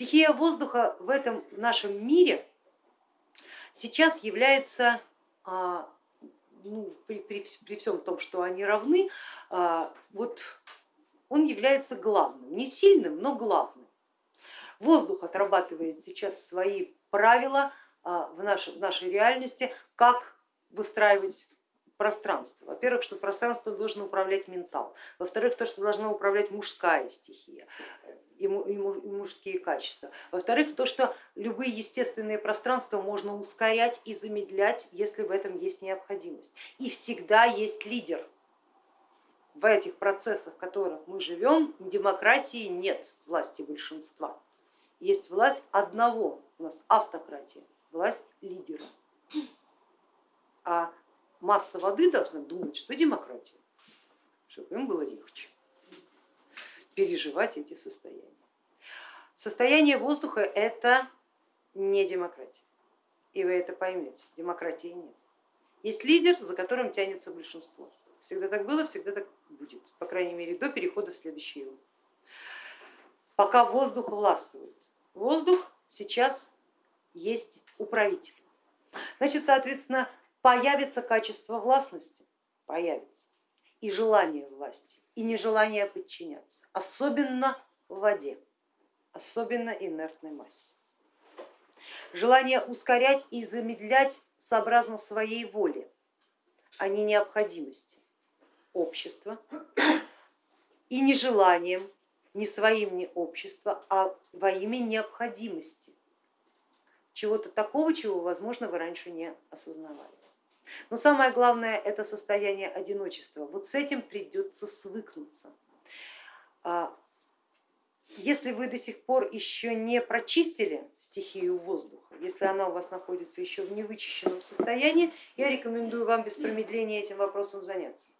Стихия воздуха в этом нашем мире сейчас является, а, ну, при, при, при всем том, что они равны, а, вот он является главным, не сильным, но главным. Воздух отрабатывает сейчас свои правила а, в нашей, в нашей реальности, как выстраивать пространство. Во-первых, что пространство должен управлять ментал. Во-вторых, то, что должна управлять мужская стихия и мужские качества. Во-вторых, то, что любые естественные пространства можно ускорять и замедлять, если в этом есть необходимость. И всегда есть лидер. В этих процессах, в которых мы живем, демократии нет власти большинства. Есть власть одного, у нас автократия, власть лидера. А масса воды должна думать, что демократия, чтобы им было легче переживать эти состояния. Состояние воздуха это не демократия, и вы это поймете, демократии нет. Есть лидер, за которым тянется большинство. Всегда так было, всегда так будет, по крайней мере до перехода в следующий уровень. Пока воздух властвует. Воздух сейчас есть управитель. Значит, соответственно, появится качество властности, появится и желание власти, и нежелание подчиняться, особенно в воде, особенно инертной массе. Желание ускорять и замедлять сообразно своей воле, а не необходимости общества и нежеланием не своим, не общества, а во имя необходимости чего-то такого, чего, возможно, вы раньше не осознавали. Но самое главное это состояние одиночества. Вот с этим придется свыкнуться. А, если вы до сих пор еще не прочистили стихию воздуха, если она у вас находится еще в невычищенном состоянии, я рекомендую вам без промедления этим вопросом заняться.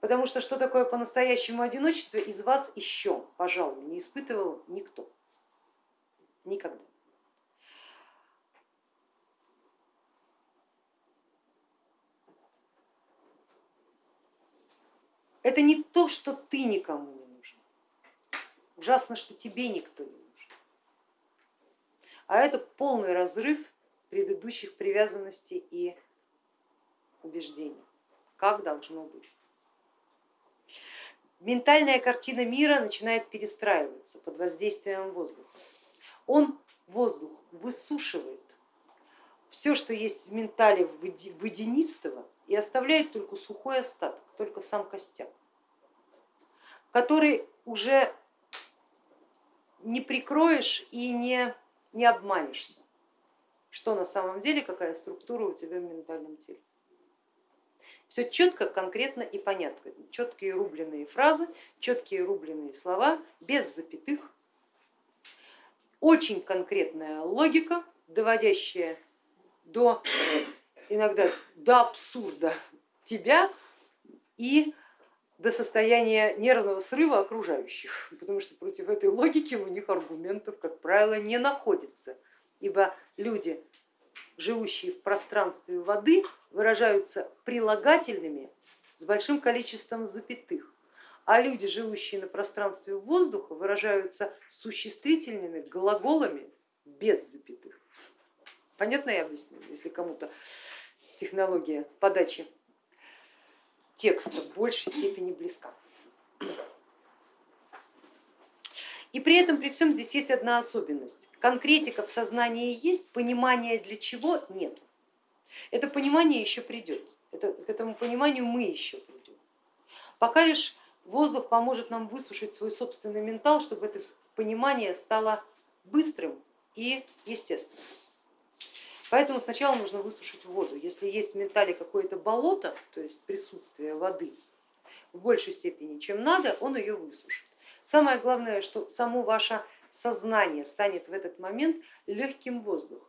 Потому что что такое по-настоящему одиночество из вас еще, пожалуй, не испытывал никто. Никогда. Это не то, что ты никому не нужен. Ужасно, что тебе никто не нужен. А это полный разрыв предыдущих привязанностей и убеждений, как должно быть. Ментальная картина мира начинает перестраиваться под воздействием воздуха. Он, воздух, высушивает все, что есть в ментале водянистого, и оставляет только сухой остаток, только сам костяк, который уже не прикроешь и не, не обманешься, что на самом деле, какая структура у тебя в ментальном теле. Все четко, конкретно и понятно, четкие рубленые фразы, четкие рубленые слова, без запятых, очень конкретная логика, доводящая до иногда до абсурда тебя и до состояния нервного срыва окружающих, потому что против этой логики у них аргументов, как правило, не находится, ибо люди, живущие в пространстве воды, выражаются прилагательными с большим количеством запятых, а люди, живущие на пространстве воздуха, выражаются существительными глаголами без запятых. Понятно я объясню, если кому-то технология подачи текста в большей степени близка. И при этом, при всем здесь есть одна особенность. Конкретика в сознании есть, понимания для чего нет. Это понимание еще придет, это, к этому пониманию мы еще придем. Пока лишь воздух поможет нам высушить свой собственный ментал, чтобы это понимание стало быстрым и естественным. Поэтому сначала нужно высушить воду. Если есть в ментале какое-то болото, то есть присутствие воды в большей степени, чем надо, он ее высушит. Самое главное, что само ваше сознание станет в этот момент легким воздухом.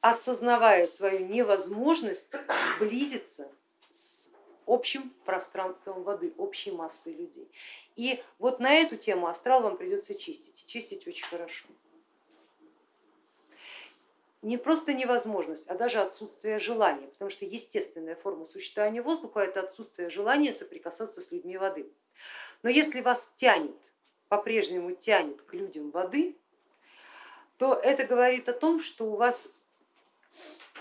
осознавая свою невозможность сблизиться с общим пространством воды, общей массой людей. И вот на эту тему астрал вам придется чистить, чистить очень хорошо не просто невозможность, а даже отсутствие желания, потому что естественная форма существования воздуха это отсутствие желания соприкасаться с людьми воды. Но если вас тянет по-прежнему тянет к людям воды, то это говорит о том, что у вас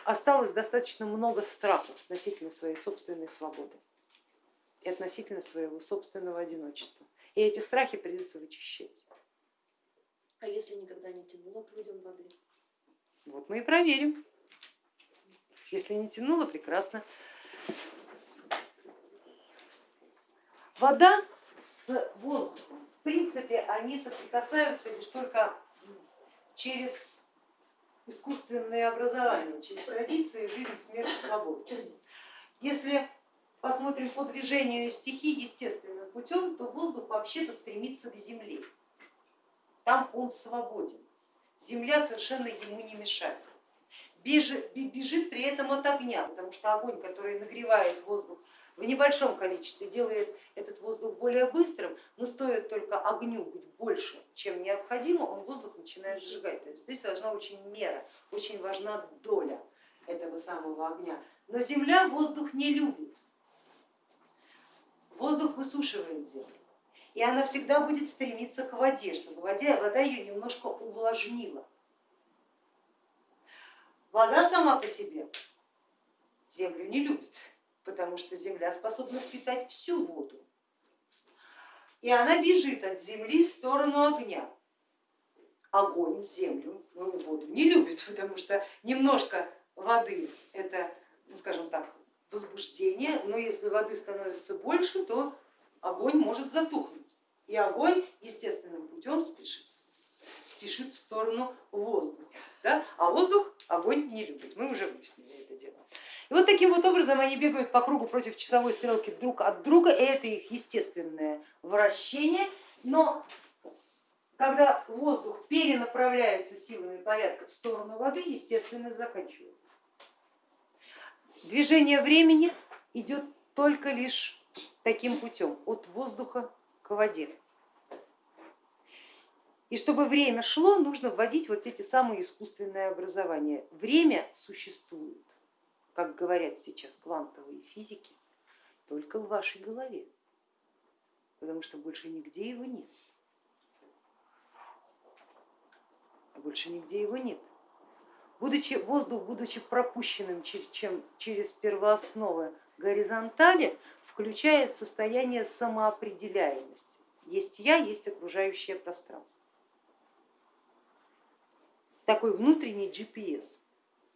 осталось достаточно много страхов относительно своей собственной свободы и относительно своего собственного одиночества. И эти страхи придется вычищать. А если никогда не тянуло к людям воды? Вот мы и проверим. Если не тянуло, прекрасно. Вода с воздухом, в принципе, они соприкасаются лишь только через искусственные образования, через традиции жизнь, смерть, свободу. Если посмотрим по движению стихий естественным путем, то воздух вообще-то стремится к земле. Там он свободен. Земля совершенно ему не мешает. Бежит, бежит при этом от огня, потому что огонь, который нагревает воздух в небольшом количестве делает этот воздух более быстрым, но стоит только огню быть больше, чем необходимо, он воздух начинает сжигать. То есть здесь важна очень мера, очень важна доля этого самого огня. Но земля воздух не любит. Воздух высушивает землю. И она всегда будет стремиться к воде, чтобы воде, вода ее немножко увлажнила. Вода сама по себе землю не любит потому что земля способна впитать всю воду. И она бежит от земли в сторону огня. Огонь землю, ну, воду не любит, потому что немножко воды это, ну, скажем так, возбуждение, но если воды становится больше, то огонь может затухнуть. И огонь естественным путем спешит, спешит в сторону воздуха. Да? А воздух огонь не любит, мы уже выяснили это дело. И вот таким вот образом они бегают по кругу против часовой стрелки друг от друга, и это их естественное вращение, но когда воздух перенаправляется силами порядка в сторону воды, естественно заканчивается. Движение времени идет только лишь таким путем, от воздуха к воде. И чтобы время шло, нужно вводить вот эти самые искусственные образования. Время существует как говорят сейчас квантовые физики, только в вашей голове, потому что больше нигде его нет. Больше нигде его нет. Будучи, воздух, будучи пропущенным через первоосновы горизонтали, включает состояние самоопределяемости. Есть я, есть окружающее пространство. Такой внутренний GPS.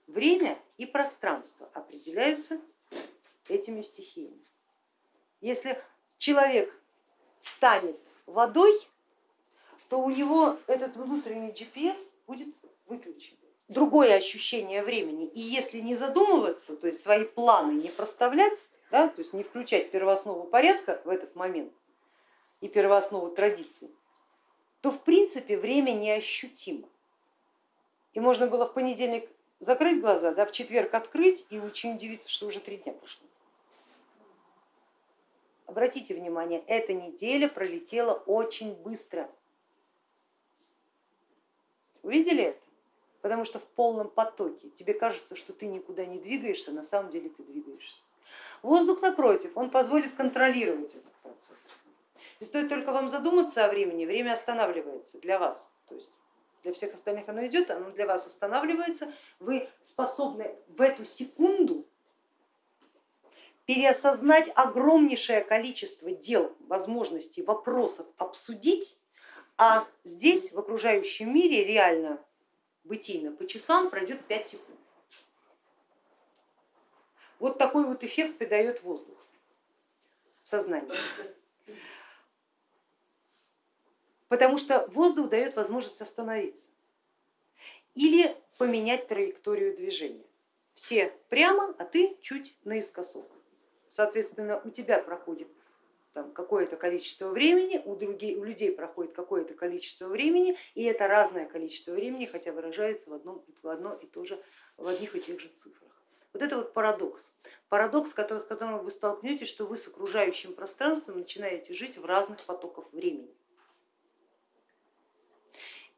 Время и пространство определяются этими стихиями. Если человек станет водой, то у него этот внутренний GPS будет выключен. Другое ощущение времени. И если не задумываться, то есть свои планы не проставлять, да, то есть не включать первооснову порядка в этот момент и первооснову традиции, то в принципе время неощутимо. И можно было в понедельник закрыть глаза, да, в четверг открыть и очень удивиться, что уже три дня прошло. Обратите внимание, эта неделя пролетела очень быстро. Увидели это? Потому что в полном потоке тебе кажется, что ты никуда не двигаешься, на самом деле ты двигаешься. Воздух, напротив, он позволит контролировать этот процесс. И стоит только вам задуматься о времени, время останавливается для вас. То есть для всех остальных оно идет, оно для вас останавливается, вы способны в эту секунду переосознать огромнейшее количество дел, возможностей, вопросов обсудить, а здесь в окружающем мире реально бытийно по часам пройдет 5 секунд. Вот такой вот эффект придает воздух в сознании потому что воздух дает возможность остановиться или поменять траекторию движения. Все прямо, а ты чуть наискосок. Соответственно, у тебя проходит какое-то количество времени, у, других, у людей проходит какое-то количество времени, и это разное количество времени, хотя выражается в, одном, в одно и то же, в одних и тех же цифрах. Вот это вот парадокс. Парадокс, с которым вы столкнетесь, что вы с окружающим пространством начинаете жить в разных потоках времени.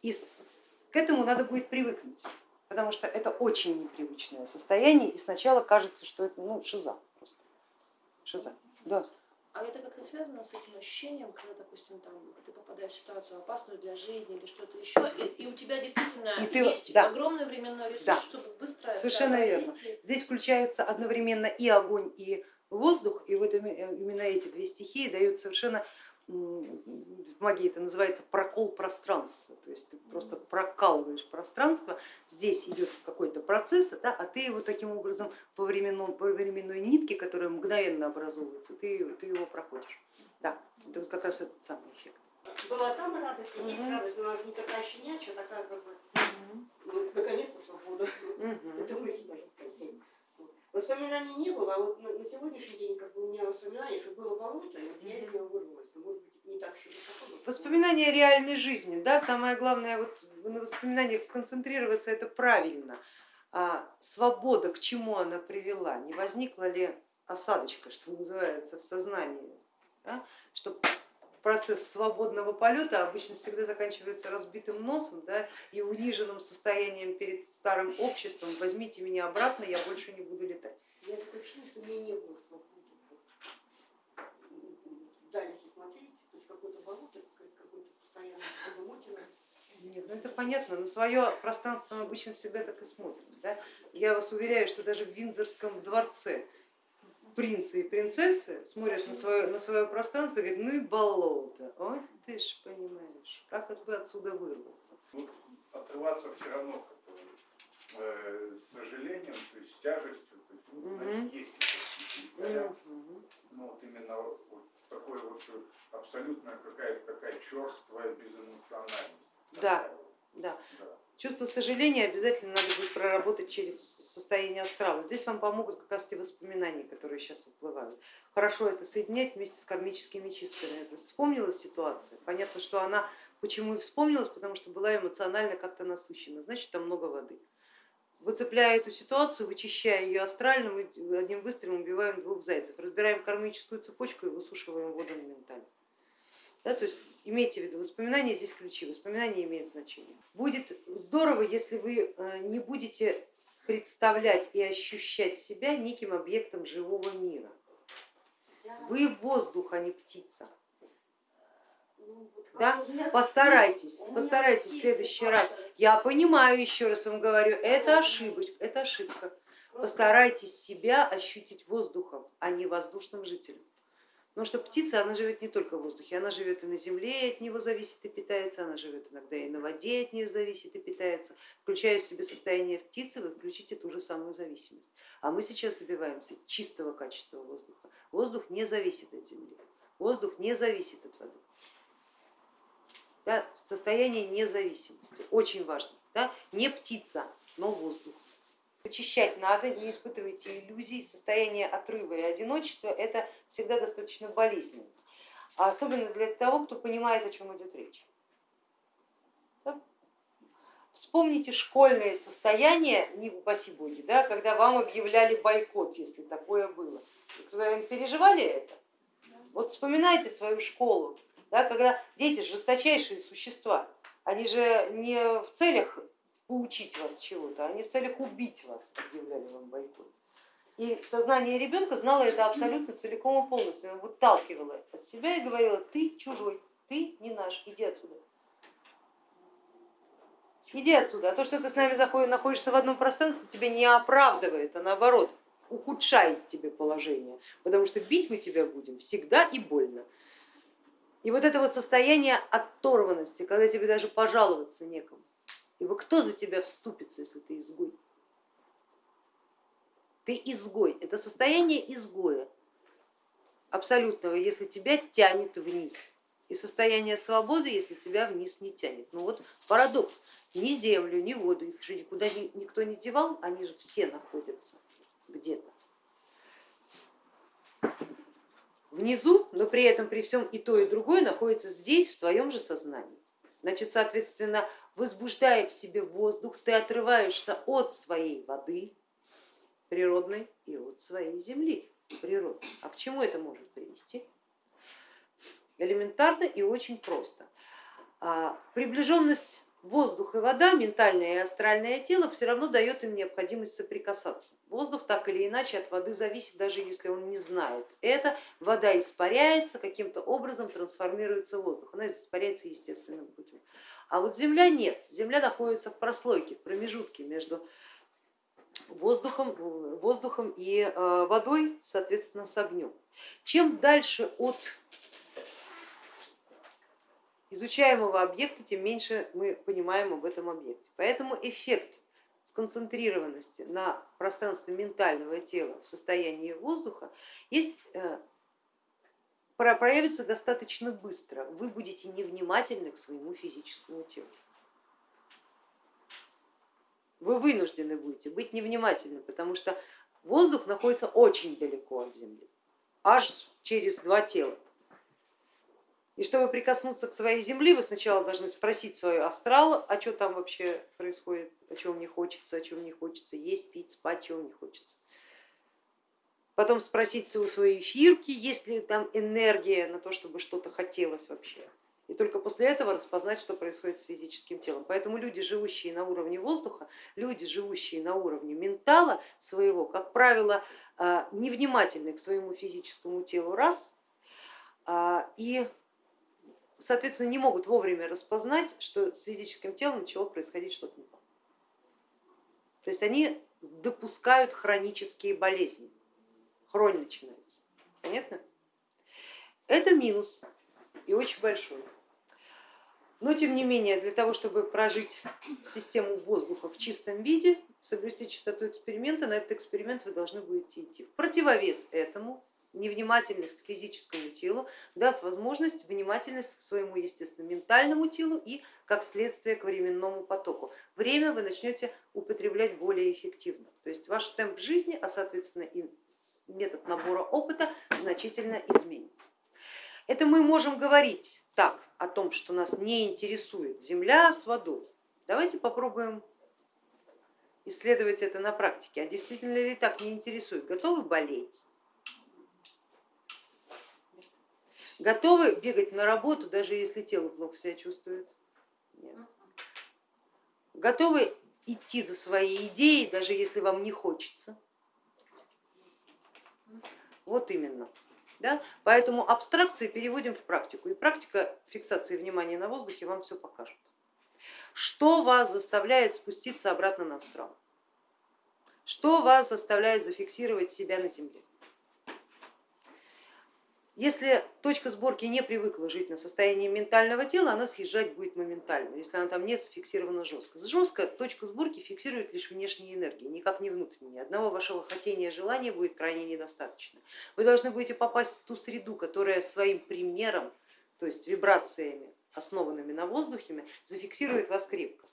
И к этому надо будет привыкнуть, потому что это очень непривычное состояние, и сначала кажется, что это ну, шиза просто. Шиза. Да. А это как-то связано с этим ощущением, когда, допустим, там, ты попадаешь в ситуацию опасную для жизни или что-то еще, и, и у тебя действительно И ты- есть да. огромный временной ресурс, Да. чтобы быстро Совершенно верно. Здесь включаются одновременно и огонь, и воздух, и вот име- именно эти две стихии дают совершенно, в магии это называется прокол пространства, то есть ты просто прокалываешь пространство, здесь идет какой-то процесс, да, а ты его таким образом по, временном, по временной нитке, которая мгновенно образовывается, ты, ты его проходишь. Да, это вот как раз этот самый эффект. Была там радость, и здесь Мгм. радость, она же не такая щенячья, такая как бы, ну, наконец-то свобода. Мгм. Это мысль, можно сказать. Воспоминаний не было, а вот на, на сегодняшний день как бы у меня воспоминания, что было болото, и вот я из него вырвалась. Но, может быть, не так высоко. но- Воспоминания реальной жизни, да, самое главное вот на воспоминаниях сконцентрироваться, это правильно. А свобода, к чему она привела, не возникла ли осадочка, что называется, в сознании, да? что процесс свободного полета обычно всегда заканчивается разбитым носом да, и униженным состоянием перед старым обществом, возьмите меня обратно, я больше не буду летать. Меня такое ощущение, что у меня не было. Вдаль, если смотреть, то есть какое-то болото, какое- какое-то постоянно подумотина. Нет, ну это понятно, на свое пространство мы обычно всегда так и смотрим. Да? Я вас уверяю, что даже в Виндзорском дворце принцы и принцессы смотрят на свое, на свое пространство и говорят, ну и болото, ой ты ж понимаешь, как вот бы отсюда вырваться. Ну, отрываться все равно как э, с сожалением, то есть с тяжестью, то есть, ну, значит, есть какие-то Мгм. ну вот именно вот такой вот абсолютно какая-то такая черствая безэмоциональность. Да. Такая Да. да. Чувство сожаления обязательно надо будет проработать через состояние астрала. Здесь вам помогут как раз те воспоминания, которые сейчас выплывают. Хорошо это соединять вместе с кармическими чистками. Это вспомнилась ситуация. Понятно, что она почему и вспомнилась, потому что была эмоционально как-то насыщена, значит там много воды. Выцепляя эту ситуацию, вычищая ее астрально, мы одним выстрелом убиваем двух зайцев, разбираем кармическую цепочку и высушиваем воду моментально. Да, то есть имейте в виду, воспоминания здесь ключи, воспоминания имеют значение. Будет здорово, если вы э, не будете представлять и ощущать себя неким объектом живого мира. Вы воздух, а не птица. Ну, Да? Постарайтесь, постарайтесь в следующий раз. Я понимаю, еще раз вам говорю, это ошибочка, это ошибка. Постарайтесь себя ощутить воздухом, а не воздушным жителем. Потому что птица, она живет не только в воздухе, она живет и на земле, от него зависит и питается, она живет иногда и на воде, от нее зависит и питается. Включая в себе состояние птицы, вы включите ту же самую зависимость. А мы сейчас добиваемся чистого качества воздуха. Воздух не зависит от земли, воздух не зависит от воды. Да, состояние независимости, очень важно. Да? Не птица, но воздух. Очищать надо, не испытывайте иллюзий, состояние отрыва и одиночества это всегда достаточно болезненно, а особенно для того, кто понимает, о чем идет речь. Вспомните школьные состояния, не упаси боги, да, когда вам объявляли бойкот, если такое было. Вы переживали это? Вот вспоминайте свою школу, да, когда дети жесточайшие существа, они же не в целях поучить вас чего-то, они в целях убить вас объявляли вам бойкот. И сознание ребенка знало это абсолютно целиком и полностью, оно выталкивало от себя и говорило, ты чужой, ты не наш, иди отсюда. Иди отсюда, а то, что ты с нами находишься в одном пространстве, тебя не оправдывает, а наоборот ухудшает тебе положение, потому что бить мы тебя будем всегда и больно. И вот это вот состояние оторванности, когда тебе даже пожаловаться некому. Ибо кто за тебя вступится, если ты изгой? Ты изгой, это состояние изгоя абсолютного, если тебя тянет вниз. И состояние свободы, если тебя вниз не тянет. Ну вот парадокс, ни землю, ни воду, их же никуда ни- никто не девал, они же все находятся где-то внизу, но при этом при всем и то, и другое находится здесь, в твоем же сознании. Значит, соответственно, возбуждая в себе воздух, ты отрываешься от своей воды природной и от своей земли природной. А к чему это может привести? Элементарно и очень просто. А, Приближенность воздух и вода, ментальное и астральное тело все равно дает им необходимость соприкасаться. Воздух так или иначе от воды зависит, даже если он не знает. Это вода испаряется, каким-то образом трансформируется воздух, она испаряется естественным путем. А вот земля нет, земля находится в прослойке, в промежутке между воздухом, воздухом и э, водой, соответственно, с огнем. Чем дальше от изучаемого объекта, тем меньше мы понимаем об этом объекте. Поэтому эффект сконцентрированности на пространстве ментального тела в состоянии воздуха есть, э, проявится достаточно быстро. Вы будете невнимательны к своему физическому телу. Вы вынуждены будете быть невнимательны, потому что воздух находится очень далеко от Земли, аж через два тела. И чтобы прикоснуться к своей земле, вы сначала должны спросить свой астрал, а что там вообще происходит, о чем мне хочется, о чем не хочется есть, пить, спать, чего мне хочется. Потом спросить у своей эфирки, есть ли там энергия на то, чтобы что-то хотелось вообще. И только после этого распознать, что происходит с физическим телом. Поэтому люди, живущие на уровне воздуха, люди, живущие на уровне ментала своего, как правило, а, невнимательны к своему физическому телу, раз, а, и соответственно, не могут вовремя распознать, что с физическим телом начало происходить что-то не то. То есть они допускают хронические болезни, хронь начинается, понятно? Это минус и очень большой. Но тем не менее, для того, чтобы прожить систему воздуха в чистом виде, соблюсти чистоту эксперимента, на этот эксперимент вы должны будете идти. В противовес этому невнимательность к физическому телу даст возможность внимательность к своему естественно ментальному телу и как следствие к временному потоку. Время вы начнете употреблять более эффективно, то есть ваш темп жизни, а соответственно и метод набора опыта значительно изменится. Это мы можем говорить так о том, что нас не интересует земля с водой. Давайте попробуем исследовать это на практике. А действительно ли так не интересует? Готовы болеть? Готовы бегать на работу, даже если тело плохо себя чувствует? Нет. Готовы идти за своей идеей, даже если вам не хочется? Вот именно. Да? Поэтому абстракции переводим в практику. И практика фиксации внимания на воздухе вам все покажет. Что вас заставляет спуститься обратно на астрал? Что вас заставляет зафиксировать себя на земле? Если точка сборки не привыкла жить на состоянии ментального тела, она съезжать будет моментально, если она там не зафиксирована жестко. Жестко точку сборки фиксирует лишь внешние энергии, никак не внутренние. Одного вашего хотения, желания будет крайне недостаточно. Вы должны будете попасть в ту среду, которая своим примером, то есть вибрациями, основанными на воздухе, зафиксирует вас крепко.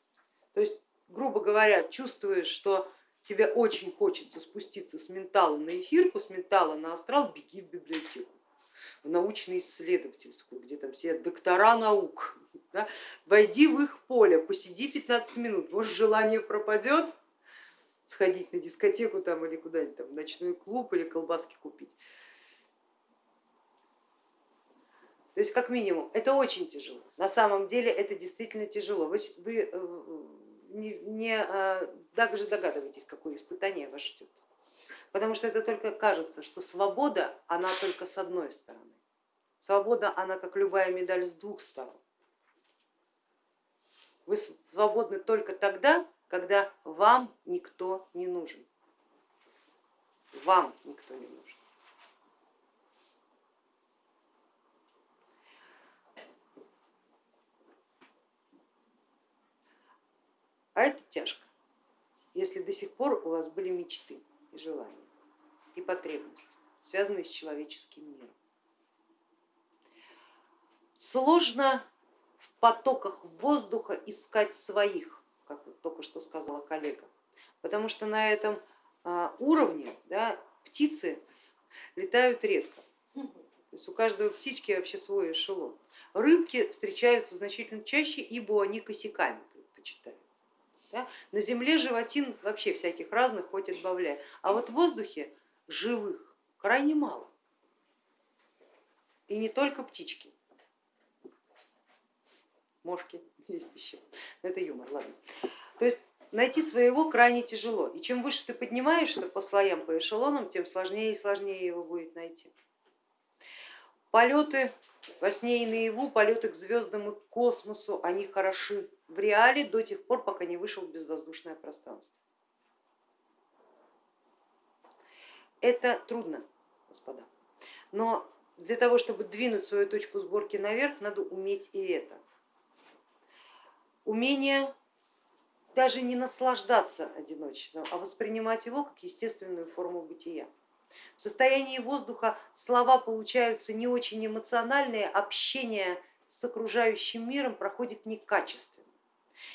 То есть, грубо говоря, чувствуешь, что тебе очень хочется спуститься с ментала на эфирку, с ментала на астрал, беги в библиотеку в научно-исследовательскую, где там сидят доктора наук. Да? Войди в их поле, посиди 15 минут, может желание пропадет, сходить на дискотеку там или куда-нибудь там, в ночной клуб или колбаски купить. То есть как минимум это очень тяжело. На самом деле это действительно тяжело. Вы, вы э, не, не э, даже догадываетесь, какое испытание вас ждет потому что это только кажется, что свобода, она только с одной стороны. Свобода, она как любая медаль с двух сторон. Вы свободны только тогда, когда вам никто не нужен. Вам никто не нужен. А это тяжко, если до сих пор у вас были мечты и желания и потребности, связанные с человеческим миром. Сложно в потоках воздуха искать своих, как только что сказала коллега, потому что на этом а, уровне да, птицы летают редко. То есть у каждой птички вообще свой эшелон. Рыбки встречаются значительно чаще, ибо они косяками предпочитают. Да? На земле животин вообще всяких разных хоть отбавляй, а вот в воздухе живых крайне мало. И не только птички. мошки есть еще. Но это юмор, ладно. То есть найти своего крайне тяжело. И чем выше ты поднимаешься по слоям, по эшелонам, тем сложнее и сложнее его будет найти. Полеты во сне и наяву, полеты к звездам и к космосу, они хороши в реале до тех пор, пока не вышел в безвоздушное пространство. Это трудно, господа, но для того, чтобы двинуть свою точку сборки наверх, надо уметь и это. Умение даже не наслаждаться одиночеством, а воспринимать его как естественную форму бытия. В состоянии воздуха слова получаются не очень эмоциональные, общение с окружающим миром проходит некачественно.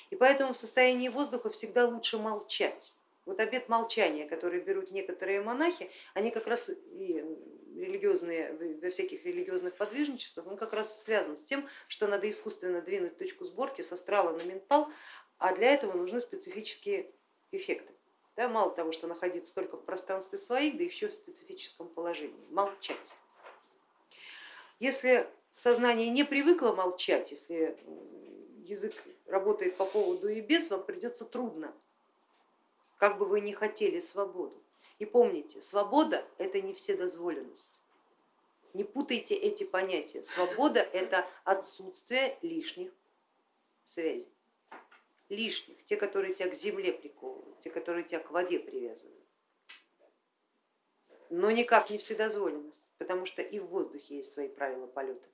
И поэтому в состоянии воздуха всегда лучше молчать. Вот обет молчания, который берут некоторые монахи, они как раз и религиозные, во всяких религиозных подвижничествах, он как раз связан с тем, что надо искусственно двинуть точку сборки с астрала на ментал, а для этого нужны специфические эффекты. Да, мало того, что находиться только в пространстве своих, да еще в специфическом положении, молчать. Если сознание не привыкло молчать, если язык работает по поводу и без, вам придется трудно, как бы вы ни хотели свободу. И помните, свобода это не вседозволенность. Не путайте эти понятия. Свобода это отсутствие лишних связей лишних, те, которые тебя к земле приковывают, те, которые тебя к воде привязывают. Но никак не вседозволенность, потому что и в воздухе есть свои правила полета.